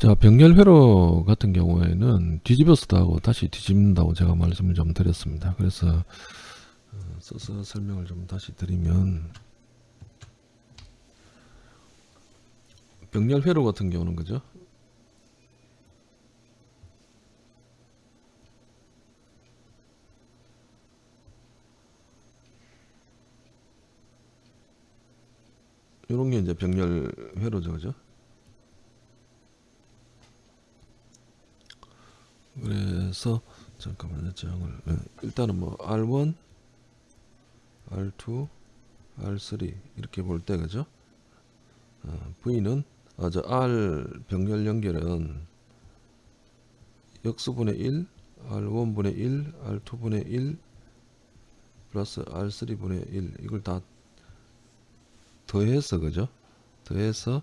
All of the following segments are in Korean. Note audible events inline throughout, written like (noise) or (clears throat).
자, 병렬 회로 같은 경우에는 뒤집어서도 하고 다시 뒤집는다고 제가 말씀을 좀 드렸습니다. 그래서 어, 써서 설명을 좀 다시 드리면 병렬 회로 같은 경우는 그죠? 요런 게 이제 병렬 회로죠, 그죠? 그래서 잠깐만요, 정을 예, 일단은 뭐 R1, R2, R3 이렇게 볼 때 그죠? 어, V는 아, 저 R 병렬 연결은 역수분의 1, R1분의 1, R2분의 1 플러스 R3분의 1 이걸 다 더해서 그죠? 더해서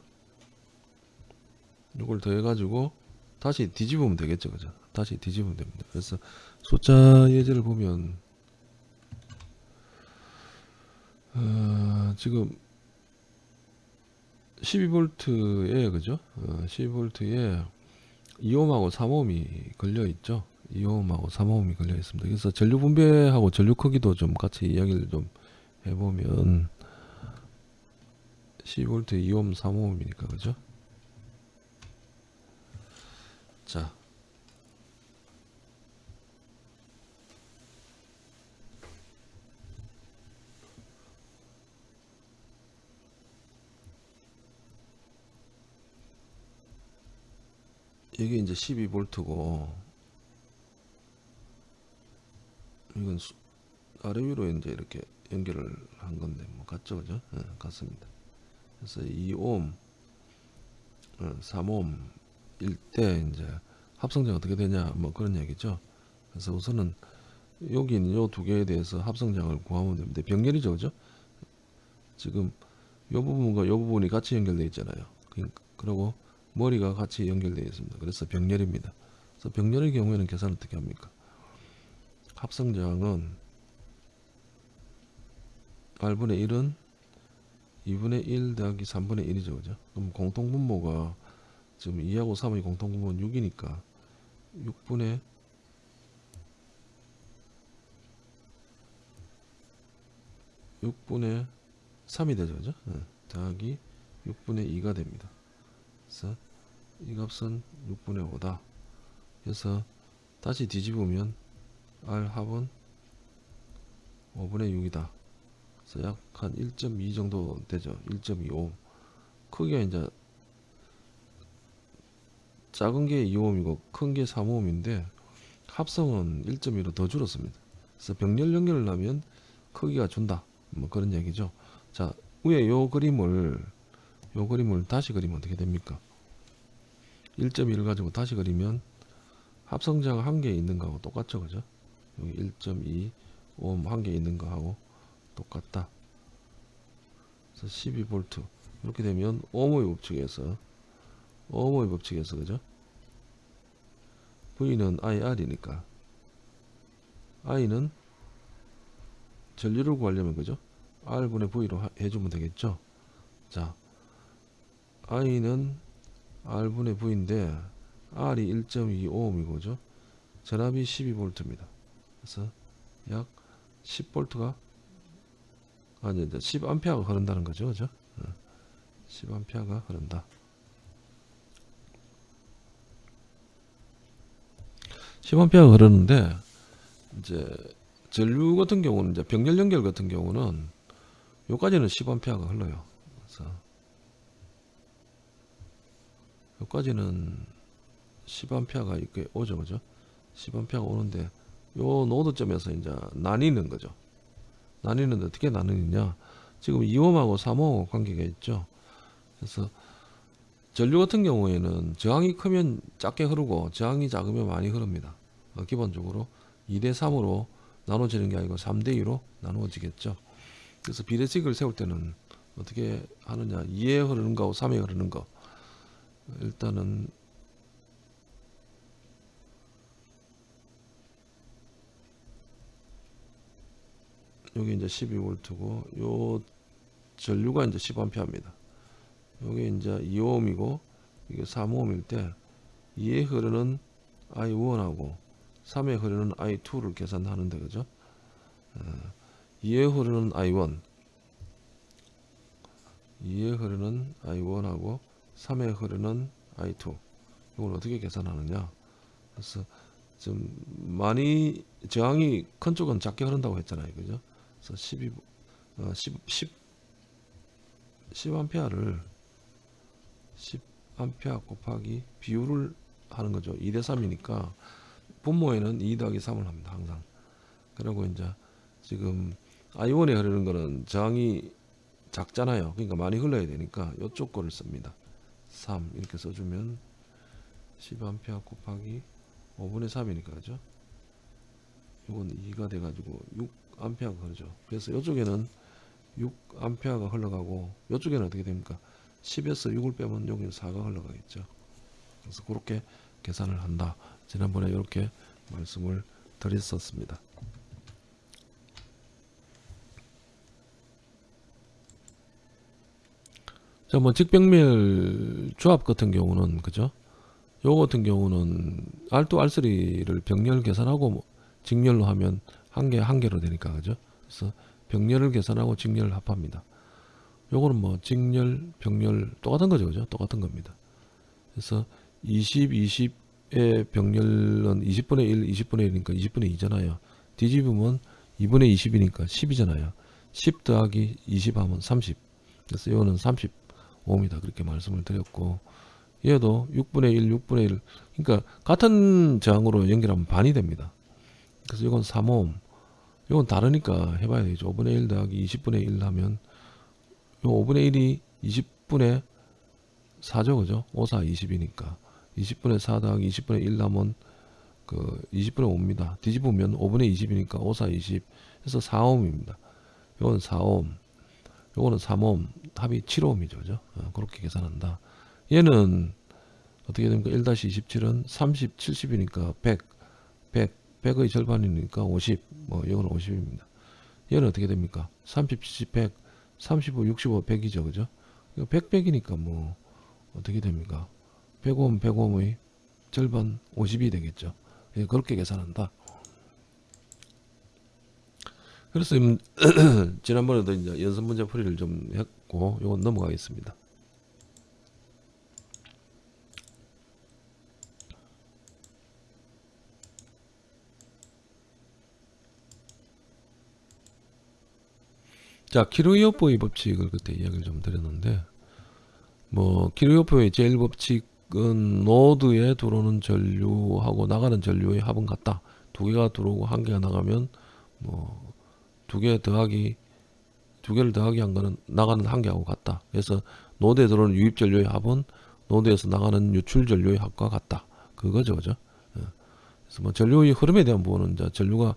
이걸 더해 가지고 다시 뒤집으면 되겠죠, 그죠? 다시 뒤집으면 됩니다. 그래서 숫자 예제를 보면 어, 지금 12V에 그죠? 어, 12V에 2옴하고 3옴이 걸려 있죠. 2옴하고 3옴이 걸려 있습니다. 그래서 전류 분배하고 전류 크기도 좀 같이 이야기를 좀 해보면 12V 2옴 3옴이니까 그죠? 자 이게 이제 12V고 이건 수, 아래 위로 이제 이렇게 연결을 한 건데 뭐 같죠 그죠? 네, 같습니다. 그래서 2옴, 어, 3옴 일 때 이제 합성자가 어떻게 되냐 뭐 그런 얘기죠. 그래서 우선은 여기 있는 요 두 개에 대해서 합성장을 구하면 됩니다. 병렬이죠, 그죠? 지금 요 부분과 요 부분이 같이 연결되어 있잖아요. 그러니까 그리고 머리가 같이 연결되어 있습니다. 그래서 병렬입니다. 그래서 병렬의 경우에는 계산 어떻게 합니까? 합성장은 R분의 1은 2분의 1 더하기 3분의 1이죠. 그죠? 그럼 공통분모가 지금 2하고 3의 공통분모는 6이니까 6분의 6분의 3이 되죠. 그죠? 네. 더하기 6분의 2가 됩니다. 그래서 이 값은 6분의 5다. 그래서 다시 뒤집으면 R 합은 5분의 6이다. 그래서 약 한 1.2 정도 되죠. 1.25. 크기가 이제 작은 게 2옴이고 큰 게 3옴인데 합성은 1.2로 더 줄었습니다. 그래서 병렬 연결을 하면 크기가 준다. 뭐 그런 얘기죠. 자, 위에 요 그림을 요 그림을 다시 그리면 어떻게 됩니까? 1.1을 가지고 다시 그리면 합성자가 한 개 있는 거하고 똑같죠. 그죠? 여기 1.2 오hm 한개 있는 거하고 똑같다. 그래서 12V 이렇게 되면 오음의 법칙에서 오음의 법칙에서 그죠? V는 IR이니까 I는 전류를 구하려면 그죠? R분의 V로 하- 해주면 되겠죠? 자 I는 R분의 V인데 R이 1.25ohm이고 그죠? 전압이 12V입니다. 그래서 약 10V가 아니 이제 10A가 흐른다는 거죠. 그죠? 10A가 흐른다. 10A가 흐르는데 이제 전류 같은 경우는 이제 병렬 연결 같은 경우는 요까지는 10A가 흘러요. 그래서 여기까지는 10A가 이렇게 오죠, 그죠? 10A가 오는데 요 노드점에서 이제 나뉘는 거죠. 나뉘는데 어떻게 나누느냐? 지금 2옴하고 3옴하고 관계가 있죠. 그래서 전류 같은 경우에는 저항이 크면 작게 흐르고 저항이 작으면 많이 흐릅니다. 어, 기본적으로 2대 3으로 나눠지는 게 아니고 3대 2로 나누어지겠죠. 그래서 비례식을 세울 때는 어떻게 하느냐? 2에 흐르는 거하고 3에 흐르는 거. 일단은 여기 이제 12V고 요 전류가 이제 10A입니다. 여기 이제 2ohm이고 이게 3ohm일 때 2에 흐르는 I1하고 3에 흐르는 I2를 계산하는데 그죠? 어, 2에 흐르는 I1 2에 흐르는 I1하고 3에 흐르는 I2 이걸 어떻게 계산하느냐? 그래서 좀 많이 저항이 큰 쪽은 작게 흐른다고 했잖아요. 그죠? 그래서 12 어, 10, 10 10암페어를 10암페어 곱하기 비율을 하는 거죠. 2대 3이니까 분모에는 2 더하기 3을 합니다 항상. 그리고 이제 지금 I1에 흐르는 거는 저항이 작잖아요. 그러니까 많이 흘러야 되니까 이쪽 거를 씁니다. 3 이렇게 써주면 10A 곱하기 5분의 3이니까 그죠? 이건 2가 돼가지고 6A가 흐르죠. 그래서 이쪽에는 6A가 흘러가고 이쪽에는 어떻게 됩니까? 10에서 6을 빼면 여기는 4가 흘러가겠죠. 그래서 그렇게 계산을 한다. 지난번에 이렇게 말씀을 드렸었습니다. 자, 뭐 직병멸 조합 같은 경우는 그죠? 요거 같은 경우는 R2, R3를 병렬 계산하고 뭐 직렬로 하면 한 개 한 개로 되니까 그죠? 그래서 병렬을 계산하고 직렬을 합합니다. 요거는 뭐 직렬, 병렬 똑같은 거죠, 그죠? 똑같은 겁니다. 그래서 20, 20의 병렬은 20분의 1, 20분의 1이니까 20분의 2잖아요. 뒤집으면 2분의 20이니까 10이잖아요. 10 더하기 20 하면 30. 그래서 이거는 30 5입니다. 그렇게 말씀을 드렸고 얘도 6분의 1, 6분의 1 그러니까 같은 저항으로 연결하면 반이 됩니다. 그래서 이건 3옴 이건 다르니까 해봐야 되죠. 5분의 1 더하기 20분의 1 하면 요 5분의 1이 20분의 4죠. 그죠? 5, 4, 20이니까 20분의 4 더하기 20분의 1 하면 그 20분의 5입니다. 뒤집으면 5분의 20이니까 5, 4, 20 해서 4옴입니다. 이건 4옴 요거는 3옴 합이 7옴이죠 그죠? 어, 그렇게 계산한다. 얘는 어떻게 됩니까? 1-27은 30 70이니까 100 100 100의 절반이니까 50뭐 이거는 50입니다. 얘는 어떻게 됩니까? 30 70 100 35 65 100이죠 그죠? 100 100이니까 뭐 어떻게 됩니까? 100옴 100옴의 절반 50이 되겠죠. 예, 그렇게 계산한다 그래서 음, (clears throat) 지난번에도 이제 연습 문제 풀이를 좀 했고 이건 넘어가겠습니다. 자, 키로이오포의 법칙을 그때 이야기를 좀 드렸는데 뭐 키로이오포의 제일 법칙은 노드에 들어오는 전류하고 나가는 전류의 합은 같다. 두 개가 들어오고 한 개가 나가면 뭐 두 개 더하기 두 개를 더하기 한 거는 나가는 한 개하고 같다. 그래서 노드에 들어오는 유입 전류의 합은 노드에서 나가는 유출 전류의 합과 같다. 그거죠, 그죠? 예. 그래서 뭐 전류의 흐름에 대한 부분은 이제 전류가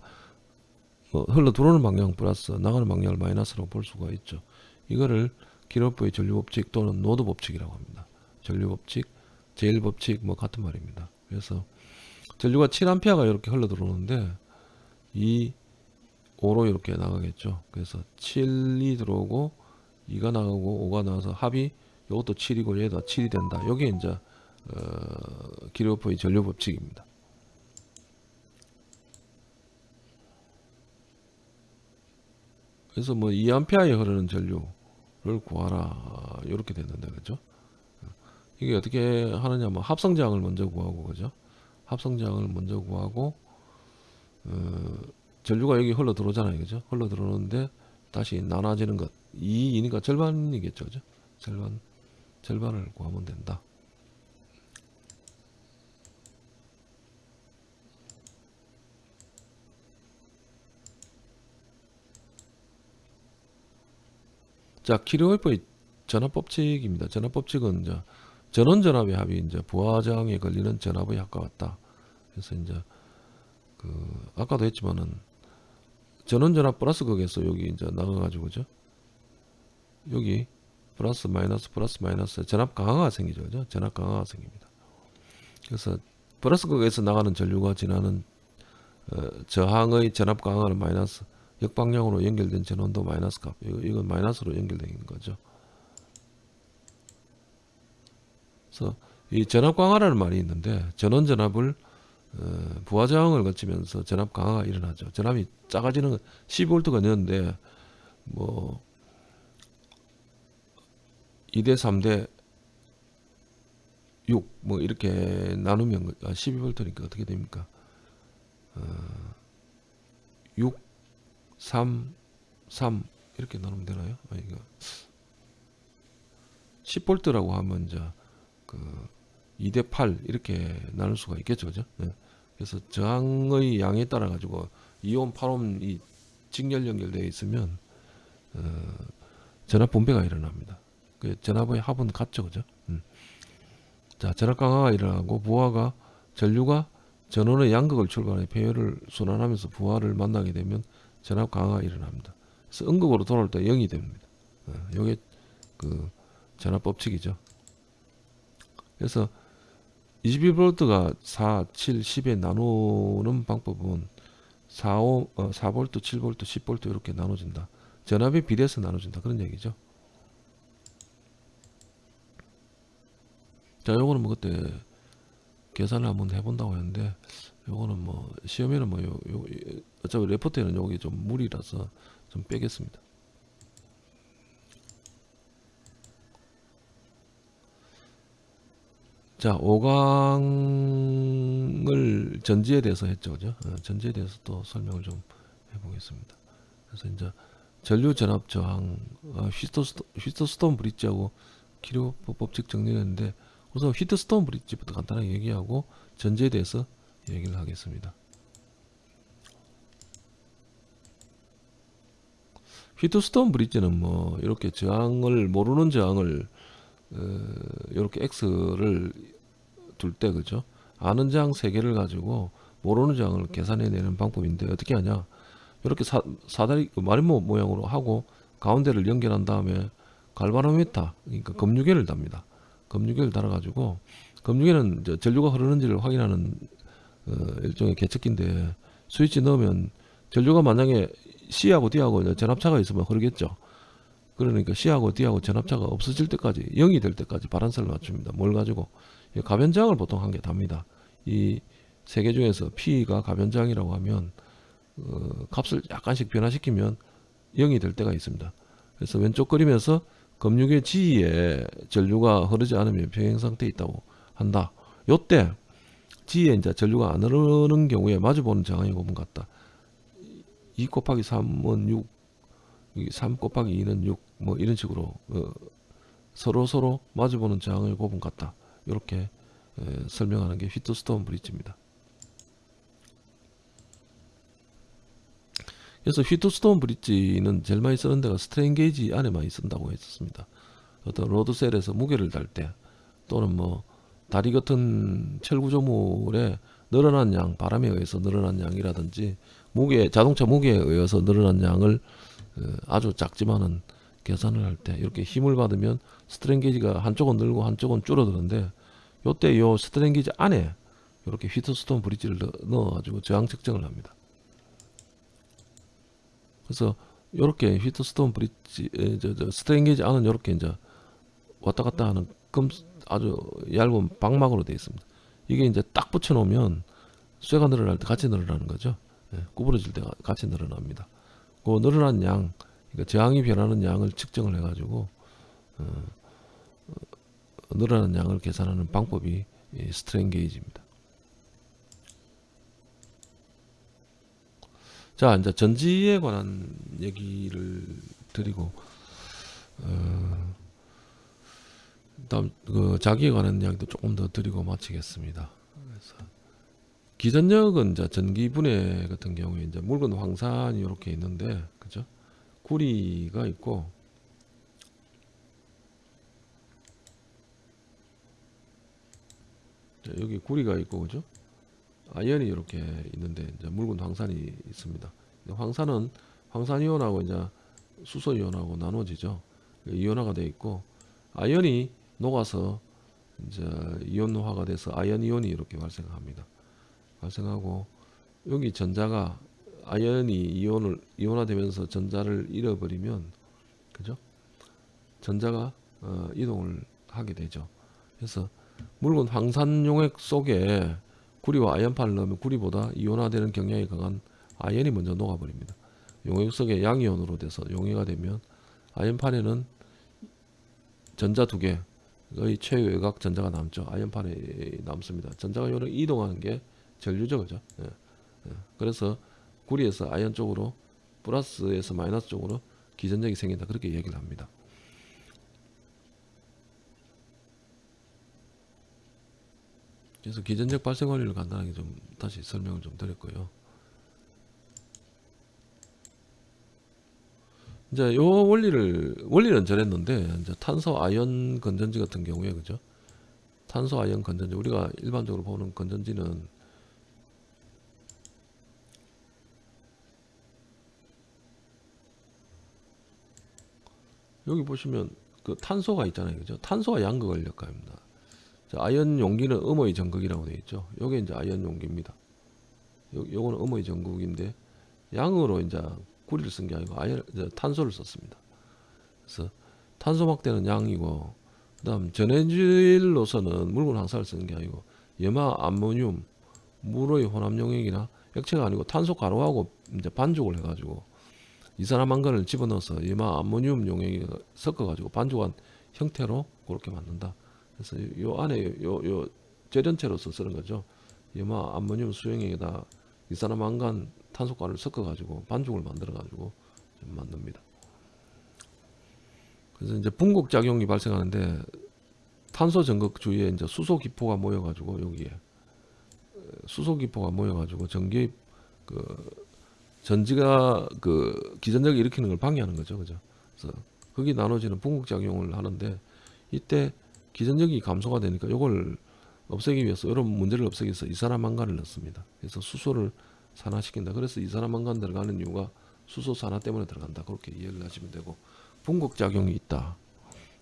뭐 흘러 들어오는 방향 플러스 나가는 방향을 마이너스로 볼 수가 있죠. 이거를 키르히호프의 전류 법칙 또는 노드 법칙이라고 합니다. 전류 법칙, 제일 법칙 뭐 같은 말입니다. 그래서 전류가 7A가 이렇게 흘러 들어오는데 이 5로 이렇게 나가겠죠. 그래서 7이 들어오고 2가 나가고 5가 나와서 합이 이것도 7이고 얘도 7이 된다. 여기 이제 어, 기르오프의 전류 법칙입니다. 그래서 뭐 2암페어에 흐르는 전류를 구하라 이렇게 됐는데 그죠? 이게 어떻게 하느냐 뭐 합성장을 먼저 구하고 그죠? 합성장을 먼저 구하고 어, 전류가 여기 흘러 들어오잖아요. 그죠? 흘러 들어오는데 다시 나눠지는 것. 2이니까 절반이겠죠. 그죠? 절반, 절반을 구하면 된다. 자, 키르히호프의 전압법칙입니다. 전압법칙은 이제 전원전압의 합이 이제 부하단에 걸리는 전압의 합과 같다. 그래서 이제 그 아까도 했지만은 전원전압 플러스 극에서 여기 이제 나가가지고 그죠? 여기 플러스 마이너스 플러스 마이너스 전압 강하가 생기죠. 그죠? 전압 강하가 생깁니다. 그래서 플러스 극에서 나가는 전류가 지나는 어, 저항의 전압 강하는 마이너스 역방향으로 연결된 전원도 마이너스 값 이건 마이너스로 연결된 거죠. 그래서 이 전압 강화라는 말이 있는데 전원 전압을 어, 부하 저항을 거치면서 전압 강화가 일어나죠. 전압이 작아지는 12V가 넣는데 뭐 2대 3대 6 뭐 이렇게 나누면 아, 12V니까 어떻게 됩니까? 어, 6 3 3 이렇게 나누면 되나요? 아, 이거 10V라고 하면 이제 그 2대 8 이렇게 나눌 수가 있겠죠, 그죠? 네. 그래서 저항의 양에 따라 가지고 이온, 팔옴이 직렬 연결되어 있으면 어, 전압 분배가 일어납니다. 그 전압의 합은 같죠, 그죠? 음. 자, 전압 강화가 일어나고 부하가 전류가 전원의 양극을 출발해 배열을 순환하면서 부하를 만나게 되면 전압 강화가 일어납니다. 그래서 음극으로 돌아올 때 0이 됩니다. 어, 이게 그 전압 법칙이죠. 그래서 21V가 4, 7, 10에 나누는 방법은 4, 5, 어, 4V, 7V, 10V 이렇게 나눠진다. 전압의 비례해서 나눠진다. 그런 얘기죠. 자, 요거는 뭐 그때 계산을 한번 해본다고 했는데, 요거는 뭐 시험에는 뭐 요, 요 어차피 레포트에는 요게 좀 무리라서 좀 빼겠습니다. 자, 5강을 전지에 대해서 했죠. 그죠? 어, 전지에 대해서 또 설명을 좀 해보겠습니다. 그래서 이제 전류 전압 저항, 어, 휘트스톤, 브릿지하고 기류법 법칙 정리했는데 우선 휘트스톤 브릿지부터 간단하게 얘기하고 전지에 대해서 얘기를 하겠습니다. 휘트스톤 브릿지는 뭐 이렇게 저항을 모르는 저항을 어, 이렇게 x를 둘 때 그죠? 아는 저항 세 개를 가지고 모르는 저항을 계산해내는 방법인데 어떻게 하냐? 이렇게 사, 사다리 그 마름모 모양으로 하고 가운데를 연결한 다음에 갈바노미터 그러니까 검유계를 답니다. 검유계를 달아 가지고 검유계는 이제 전류가 흐르는지를 확인하는 어, 일종의 계측기인데 스위치 넣으면 전류가 만약에 C하고 D하고 이제 전압차가 있으면 흐르겠죠. 그러니까 C하고 D하고 전압차가 없어질 때까지 0이 될 때까지 바란스를 맞춥니다. 뭘 가지고 이 가변저항을 보통 한 개 답니다. 이 세 개 중에서 P가 가변저항이라고 하면 어, 값을 약간씩 변화시키면 0이 될 때가 있습니다. 그래서 왼쪽 그림에서 검육의 G에 전류가 흐르지 않으면 평행 상태에 있다고 한다. 요때 G에 이제 전류가 안 흐르는 경우에 마주보는 저항의 곱은 같다. 2 곱하기 3은 6, 3 곱하기 2는 6, 뭐 이런 식으로 어, 서로 서로 마주보는 저항의 곱은 같다. 이렇게 에, 설명하는 게 휘트스톤 브릿지입니다. 그래서 휘트스톤 브릿지는 제일 많이 쓰는 데가 스트레인 게이지 안에 많이 쓴다고 했었습니다. 어떤 load cell에서 무게를 달 때 또는 뭐 다리 같은 철구조물에 늘어난 양, 바람에 의해서 늘어난 양이라든지 무게, 자동차 무게에 의해서 늘어난 양을 어, 아주 작지만은 계산을 할 때 이렇게 힘을 받으면 스트레인 게이지가 한쪽은 늘고 한쪽은 줄어드는데 요때 요 스트레인 게이지 안에 이렇게 휘트스톤 브릿지를 넣어 가지고 저항 측정을 합니다. 그래서 요렇게 휘트스톤 브릿지 스트레인 게이지 안은 요렇게 이제 왔다 갔다 하는 금 아주 얇은 박막으로 되어 있습니다. 이게 이제 딱 붙여 놓으면 쇠가 늘어날 때 같이 늘어나는 거죠. 예, 구부러질 때 같이 늘어납니다. 그 늘어난 양, 그러니까 저항이 변하는 양을 측정을 해가지고 어, 어, 늘어난 양을 계산하는 방법이 이 스트레인 게이지입니다. 자, 이제 전지에 관한 얘기를 드리고 어, 다음 그 자기에 관한 이야기도 조금 더 드리고 마치겠습니다. 그래서 기전력은 이제 전기 분해 같은 경우에 이제 묽은 황산이 이렇게 있는데 그죠? 구리가 있고 자, 여기 구리가 있고 그죠? 아연이 이렇게 있는데 이제 묽은 황산이 있습니다. 황산은 황산이온하고 이제 수소이온하고 나눠지죠. 이온화가 되어 있고 아연이 녹아서 이제 이온화가 돼서 아연 이온이 이렇게 발생합니다. 발생하고 여기 전자가 아연이 이온을 이온화되면서 전자를 잃어버리면 그죠? 전자가 어, 이동을 하게 되죠. 그래서 물건 황산 용액 속에 구리와 아연판을 넣으면 구리보다 이온화되는 경향이 강한 아연이 먼저 녹아버립니다. 용액 속에 양이온으로 돼서 용해가 되면 아연판에는 전자 두 개의 최외곽 전자가 남죠. 아연판에 남습니다. 전자가 이동하는 게 전류죠, 그죠? 예. 예. 그래서 구리에서 아연 쪽으로 플러스에서 마이너스 쪽으로 기전력이 생긴다. 그렇게 얘기를 합니다. 그래서 기전력 발생 원리를 간단하게 좀 다시 설명을 좀 드렸고요. 이제 요 원리를 원리는 저랬는데 이제 탄소 아연 건전지 같은 경우에 그죠? 탄소 아연 건전지 우리가 일반적으로 보는 건전지는 여기 보시면 그 탄소가 있잖아요. 그죠? 탄소가 역할합니다. 자, 아연 용기는 음의 전극이라고 되어 있죠. 요게 이제 아연 용기입니다. 요, 요거는 음의 전극인데 양으로 이제 구리를 쓴 게 아니고 아연 탄소를 썼습니다. 그래서 탄소 막대는 양이고 그다음 전해질로서는 물건 항사를 쓰는 게 아니고 염화 암모늄 물의 혼합 용액이나 액체가 아니고 탄소 가루하고 이제 반죽을 해가지고 이산화 망간을 집어넣어서 염화 암모늄 용액이 섞어가지고 반죽한 형태로 그렇게 만든다. 그래서 요 안에 요, 요 재련체로서 쓰는 거죠. 염화 암모늄 수용액에다 이산화 망간 탄소가루를 섞어가지고 반죽을 만들어가지고 만듭니다. 그래서 이제 분국 작용이 발생하는데 탄소 전극 주위에 이제 수소 기포가 모여가지고 여기에 수소 기포가 모여가지고 전기 그 전지가 그 기전력을 일으키는 걸 방해하는 거죠, 그죠? 그래서 거기 나눠지는 분국 작용을 하는데 이때 기전력이 감소가 되니까 이걸 없애기 위해서 이런 문제를 없애기 위해서 이산화망간을 넣습니다. 그래서 수소를 산화시킨다. 그래서 이산화망간 들어가는 이유가 수소 산화 때문에 들어간다. 그렇게 이해를 하시면 되고 분국 작용이 있다.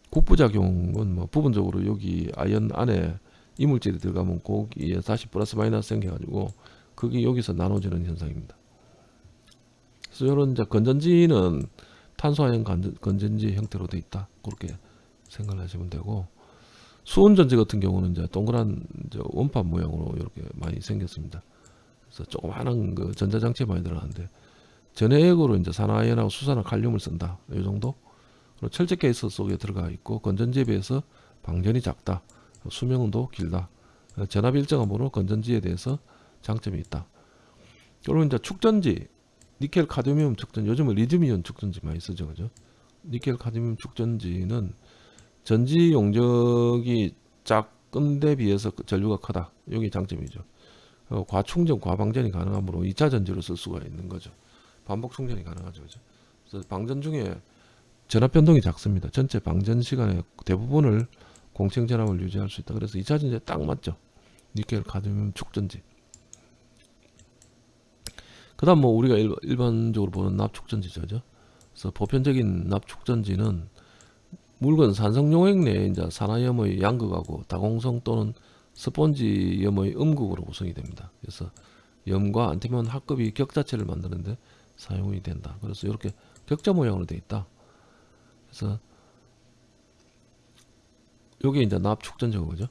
국부 작용은 뭐 부분적으로 여기 아연 안에 이물질이 들어가면 거기에 다시 플러스 마이너스 생겨가지고 그게 여기서 나눠지는 현상입니다. 이런 이제 건전지는 탄소아연 건전지 형태로 돼 있다. 그렇게 생각을 하시면 되고 수온전지 같은 경우는 이제 동그란 이제 원판 모양으로 이렇게 많이 생겼습니다. 그래서 조그마한 그 전자장치에 많이 들어가는데 전해액으로 이제 산화아연하고 수산화 칼륨을 쓴다. 이 정도. 그리고 철제 케이스 속에 들어가 있고 건전지에 비해서 방전이 작다. 수명도 길다. 전압 일정한 번호 건전지에 대해서 장점이 있다. 그리고 이제 축전지, 니켈 카드뮴 축전지, 요즘은 리튬이온 축전지 많이 쓰죠, 그죠? 니켈 카드뮴 축전지는 전지 용적이 작은데 비해서 그 전류가 크다. 여기 장점이죠. 어, 과충전, 과방전이 가능하므로 2차 전지로 쓸 수가 있는 거죠. 반복 충전이 가능하죠. 그죠? 그래서 방전 중에 전압 변동이 작습니다. 전체 방전 시간의 대부분을 공청 전압을 유지할 수 있다. 그래서 2차 전지에 딱 맞죠. 니켈, 카드뮴, 축전지. 그 다음 뭐 우리가 일, 반적으로 보는 납축전지죠. 그래서 보편적인 납축전지는 물건 산성 용액 내에 이제 산화염의 양극하고 다공성 또는 스폰지염의 음극으로 구성이 됩니다. 그래서 염과 안티몬 합급이 격자체를 만드는데 사용이 된다. 그래서 이렇게 격자 모양으로 되어 있다. 그래서 요게 이제 납축전지고 그죠?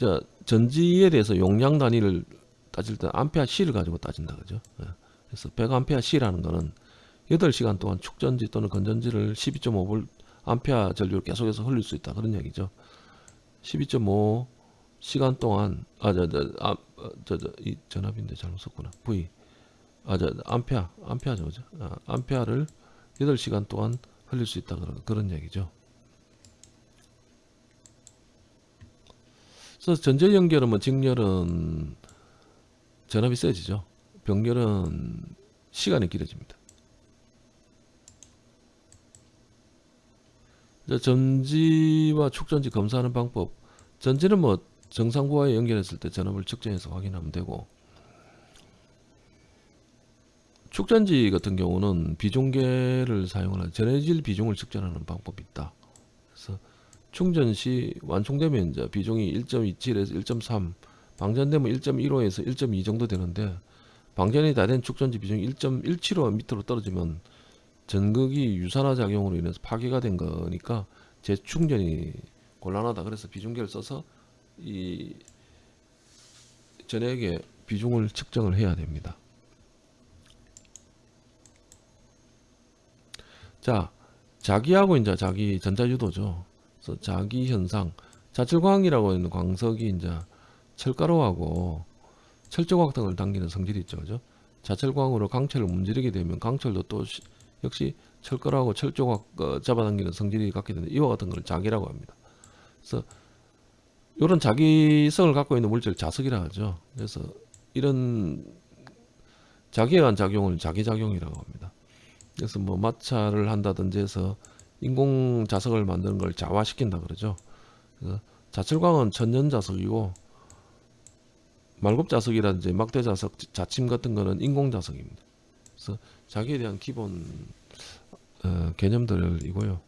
자, 전지에 대해서 용량 단위를 따질 때 암페아 C를 가지고 따진다 그죠? 예. 그래서 100암페아 C라는 거는 8시간 동안 축전지 또는 건전지를 12.5V 암페아 전류를 계속해서 흘릴 수 있다 그런 얘기죠. 12.5 시간 동안 아저저저이 아, 저, 저, 전압인데 잘못 썼구나. V 아저 암페아 암페아죠 그죠? 아, 암페아를 8시간 동안 흘릴 수 있다 그런 그런 얘기죠. 그래서 전제 연결은 뭐 직렬은 전압이 세지죠. 병렬은 시간이 길어집니다. 전지와 축전지 검사하는 방법 전지는 뭐 정상부하에 연결했을 때 전압을 측정해서 확인하면 되고 축전지 같은 경우는 비중계를 사용하는 전해질 비중을 측정하는 방법이 있다. 그래서 충전 시 완충되면 이제 비중이 1.27에서 1.3 방전되면 1.15에서 1.2 정도 되는데 방전이 다 된 축전지 비중이 1.175 밑으로 떨어지면 전극이 유산화 작용으로 인해서 파괴가 된 거니까 재충전이 곤란하다. 그래서 비중계를 써서 이 전액의 비중을 측정을 해야 됩니다. 자, 자기하고 이제 자기 전자유도죠. 그래서 자기 현상, 자철광이라고 하는 광석이 이제 철가루하고 철조각 등을 당기는 성질이 있죠. 그죠? 자철광으로 강철을 문지르게 되면 강철도 또 시- 역시 철가루하고 철조각 어, 잡아당기는 성질이 갖게 되는데 이와 같은 걸 자기라고 합니다. 그래서 이런 자기성을 갖고 있는 물질 자석이라 하죠. 그래서 이런 자기에 의한 작용을 자기작용이라고 합니다. 그래서 뭐 마찰을 한다든지 해서 인공 자석을 만드는 걸 자화시킨다 그러죠. 자철광은 천연 자석이고 말굽 자석이라든지 막대 자석, 자침 같은 거는 인공 자석입니다. 그래서 자기에 대한 기본 어, 개념들이고요.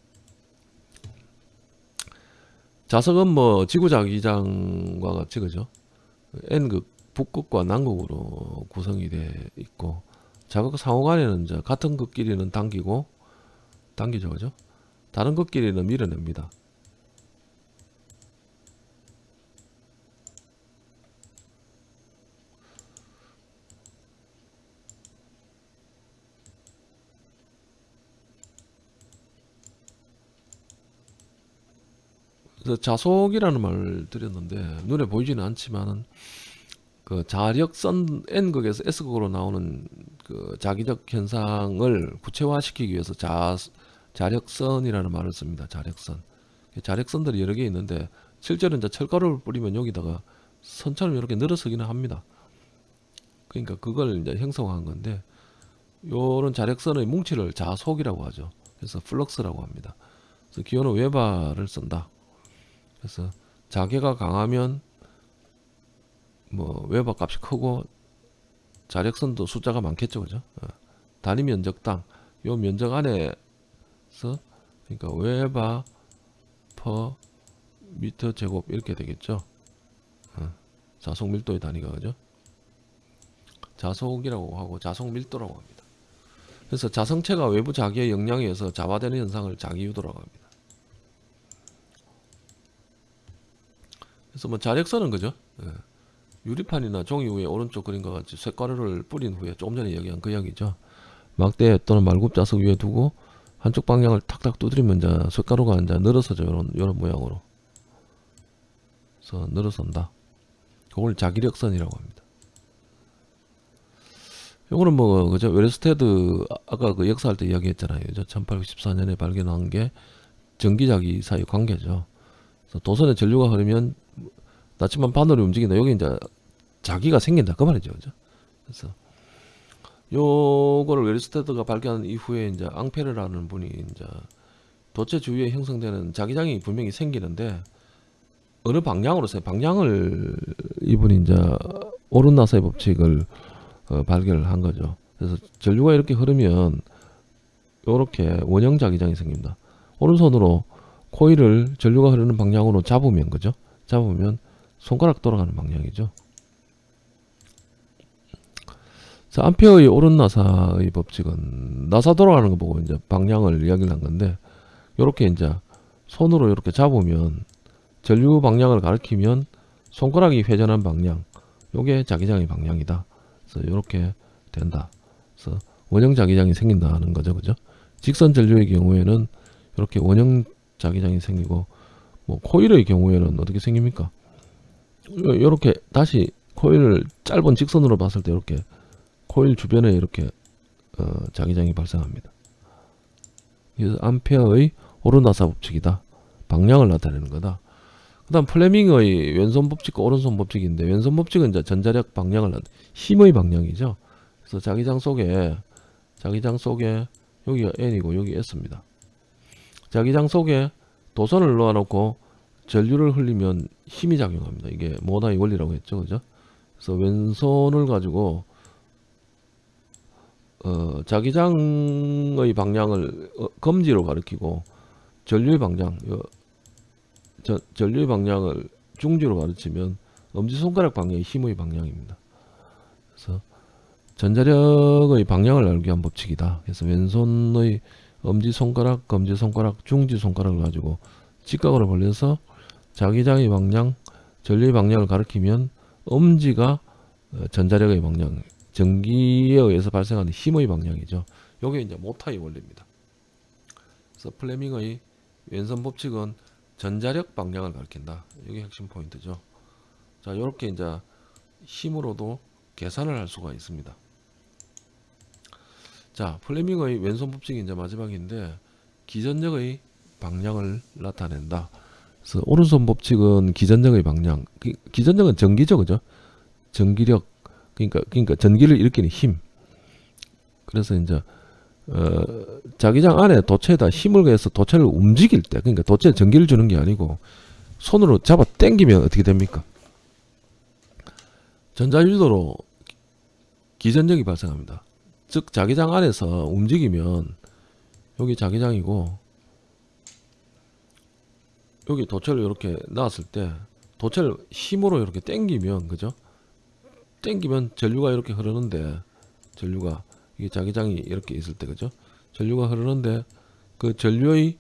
자석은 뭐 지구자기장과 같이 그죠? N극 북극과 남극으로 구성이 돼 있고 자극 상호간에는 같은 극끼리는 당기고 당기죠 그죠? 다른 극끼리는 밀어냅니다. 그래서 자속이라는 말을 드렸는데 눈에 보이지는 않지만은 그 자력선 N극에서 S극으로 나오는 그 자기적 현상을 구체화시키기 위해서 자 자력선이라는 말을 씁니다. 자력선. 자력선들이 여러 개 있는데 실제로 이제 철가루를 뿌리면 여기다가 선처럼 이렇게 늘어서기는 합니다. 그러니까 그걸 이제 형성한 건데 요런 자력선의 뭉치를 자속이라고 하죠. 그래서 플럭스라고 합니다. 그래서 기호는 웨버를 쓴다. 그래서 자개가 강하면 뭐 웨버 값이 크고 자력선도 숫자가 많겠죠, 그죠? 어. 단위 면적당 요 면적 안에서 그러니까 웨버 per 미터 제곱 이렇게 되겠죠. 어. 자속 밀도의 단위가 그죠? 자속이라고 하고 자속 밀도라고 합니다. 그래서 자성체가 외부 자기의 영향에 의해서 자화되는 현상을 자기유도라고 합니다. 그래서 뭐 자력선은 그죠? 예. 유리판이나 종이 위에 오른쪽 그림과 같이 쇳가루를 뿌린 후에 조금 전에 얘기한 그 이야기죠. 막대 또는 말굽 자석 위에 두고 한쪽 방향을 탁탁 두드리면 이제 쇳가루가 이제 늘어서죠. 이런 이런 모양으로. 그래서 늘어선다. 그걸 자기력선이라고 합니다. 요거는 뭐 그죠? 웨르스테드 아- 아까 그 역사할 때 이야기했잖아요. 그죠? 1894년에 발견한 게 전기자기 사이 관계죠. 도선에 전류가 흐르면 나침반 바늘이 움직인다. 여기 이제 자기가 생긴다. 그 말이죠. 그죠? 그래서 요거를 웨르스테드가 발견한 이후에 이제 앙페르라는 분이 이제 도체 주위에 형성되는 자기장이 분명히 생기는데 어느 방향으로 세 방향을 이분이 이제 오른나사의 법칙을 어, 발견을 한 거죠. 그래서 전류가 이렇게 흐르면 이렇게 원형 자기장이 생깁니다. 오른손으로 코일을 전류가 흐르는 방향으로 잡으면 그죠? 잡으면 손가락 돌아가는 방향이죠. 자, 암페어의 오른 나사의 법칙은 나사 돌아가는 거 보고 이제 방향을 이야기를 한 건데 요렇게 이제 손으로 이렇게 잡으면 전류 방향을 가리키면 손가락이 회전한 방향 요게 자기장의 방향이다. 그래서 이렇게 된다. 그래서 원형 자기장이 생긴다는 거죠, 그죠? 직선 전류의 경우에는 이렇게 원형 자기장이 생기고 뭐 코일의 경우에는 어떻게 생깁니까? 이렇게 다시 코일을 짧은 직선으로 봤을 때 이렇게 코일 주변에 이렇게 어, 자기장이 발생합니다. 그래서 암페어의 오르나사 법칙이다. 방향을 나타내는 거다. 그 다음 플레밍의 왼손 법칙과 오른손 법칙인데 왼손 법칙은 이제 전자력 방향을 나 힘의 방향이죠. 그래서 자기장 속에 자기장 속에 여기가 N이고 여기 S입니다. 자기장 속에 도선을 놓아놓고 전류를 흘리면 힘이 작용합니다. 이게 모나의 원리라고 했죠, 그죠? 그래서 왼손을 가지고 어, 자기장의 방향을 어, 검지로 가리키고 전류의 방향, 요, 저, 전류의 방향을 중지로 가르치면 엄지손가락 방향이 힘의 방향입니다. 그래서 전자력의 방향을 알기 위한 법칙이다. 그래서 왼손의 엄지손가락, 검지손가락, 중지손가락을 가지고 직각으로 벌려서 자기장의 방향, 전류의 방향을 가리키면 엄지가 어, 전자력의 방향, 전기에 의해서 발생하는 힘의 방향이죠. 요게 이제 모타의 원리입니다. 그래서 플레밍의 왼손 법칙은 전자력 방향을 가리킨다. 이게 핵심 포인트죠. 자, 이렇게 이제 힘으로도 계산을 할 수가 있습니다. 자, 플레밍의 왼손 법칙이 이제 마지막인데 기전력의 방향을 나타낸다. 그래서 오른손 법칙은 기전력의 방향. 기- 기전력은 전기죠, 그죠? 전기력. 그러니까 그러니까 전기를 일으키는 힘. 그래서 이제 어, 자기장 안에 도체에다 힘을 가해서 도체를 움직일 때, 그러니까 도체에 전기를 주는 게 아니고 손으로 잡아 당기면 어떻게 됩니까? 전자유도로 기전력이 발생합니다. 즉 자기장 안에서 움직이면 여기 자기장이고 여기 도체를 이렇게 놨을 때 도체를 힘으로 이렇게 당기면 그죠? 당기면 전류가 이렇게 흐르는데 전류가 이게 자기장이 이렇게 있을 때 그죠? 전류가 흐르는데 그 전류의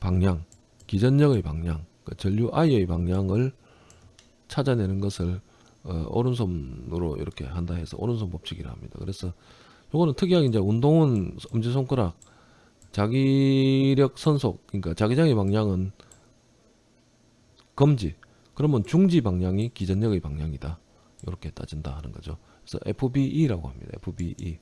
방향, 기전력의 방향, 그 전류 I의 방향을 찾아내는 것을 어, 오른손으로 이렇게 한다 해서 오른손 법칙이라 합니다. 그래서 요거는 특이하게 이제 운동은 엄지손가락 자기력 선속 그러니까 자기장의 방향은 검지. 그러면 중지 방향이 기전력의 방향이다. 이렇게 따진다 하는 거죠. 그래서 FBE라고 합니다. FBE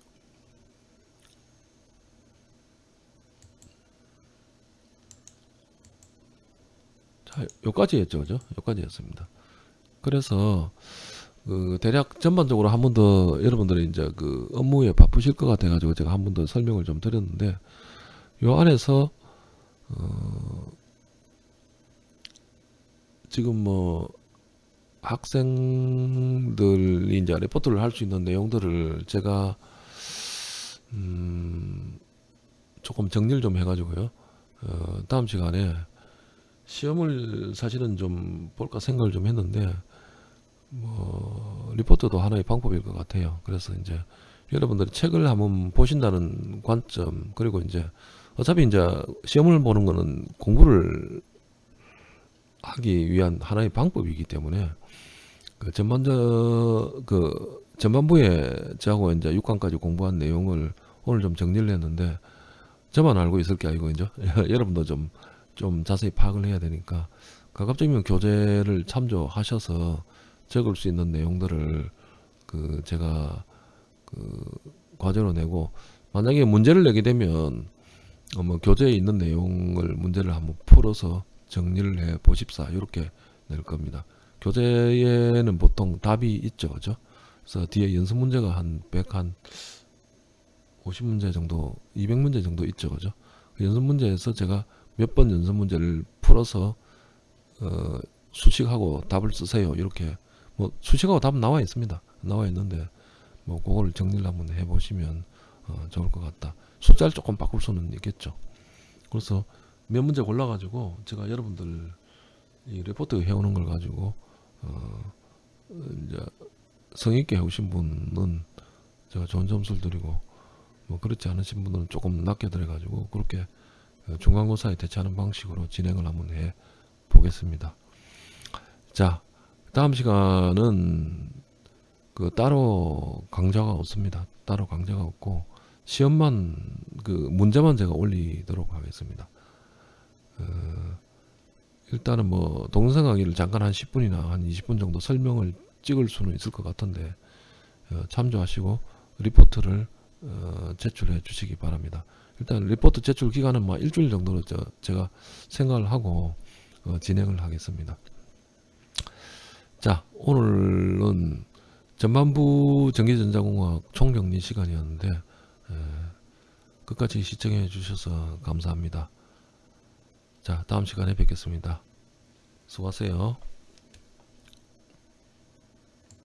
자 요까지였죠 그죠? 요까지였습니다. 그래서 그 대략 전반적으로 한 번 더 여러분들이 이제 그 업무에 바쁘실 것 같아 가지고 제가 한 번 더 설명을 좀 드렸는데 요 안에서 어 지금 뭐 학생들이 이제 레포트를 할 수 있는 내용들을 제가 음 조금 정리를 좀 해가지고요. 어 다음 시간에 시험을 사실은 좀 볼까 생각을 좀 했는데 뭐 리포트도 하나의 방법일 것 같아요. 그래서 이제 여러분들이 책을 한번 보신다는 관점 그리고 이제 어차피 이제 시험을 보는 거는 공부를 하기 위한 하나의 방법이기 때문에 그 전반적 그 전반부에 저하고 이제 6강까지 공부한 내용을 오늘 좀 정리를 했는데 저만 알고 있을 게 아니고 이제 (laughs) 여러분도 좀좀 자세히 파악을 해야 되니까 가급적이면 교재를 참조하셔서 적을 수 있는 내용들을 그 제가 그 과제로 내고 만약에 문제를 내게 되면 어 뭐 교재에 있는 내용을 문제를 한번 풀어서 정리를 해 보십사 이렇게 낼 겁니다. 교재에는 보통 답이 있죠, 그죠? 그래서 뒤에 연습 문제가 한 100, 한 50문제 정도, 200문제 정도 있죠, 그죠? 그 연습 문제에서 제가 몇 번 연습 문제를 풀어서 어, 수식하고 답을 쓰세요. 이렇게 뭐 수식하고 답은 나와 있습니다. 나와 있는데 뭐 그걸 정리를 한번 해보시면 어, 좋을 것 같다. 숫자를 조금 바꿀 수는 있겠죠. 그래서 몇 문제 골라가지고 제가 여러분들 이 레포트 해오는 걸 가지고 어, 이제 성의 있게 해오신 분은 제가 좋은 점수를 드리고 뭐 그렇지 않으신 분들은 조금 낮게 들어가지고 그렇게 어, 중간고사에 대처하는 방식으로 진행을 한번 해 보겠습니다. 자, 다음 시간은 그 따로 강좌가 없습니다. 따로 강좌가 없고 시험만 그 문제만 제가 올리도록 하겠습니다. 어, 일단은 뭐 동영상 강의를 잠깐 한 10분이나 한 20분 정도 설명을 찍을 수는 있을 것 같은데 어, 참조하시고 리포트를 어, 제출해 주시기 바랍니다. 일단 리포트 제출 기간은 뭐 일주일 정도로 저, 제가 생각을 하고 어, 진행을 하겠습니다. 자 오늘은 전반부 전기전자공학 총정리 시간이었는데 에, 끝까지 시청해 주셔서 감사합니다. 자 다음 시간에 뵙겠습니다. 수고하세요.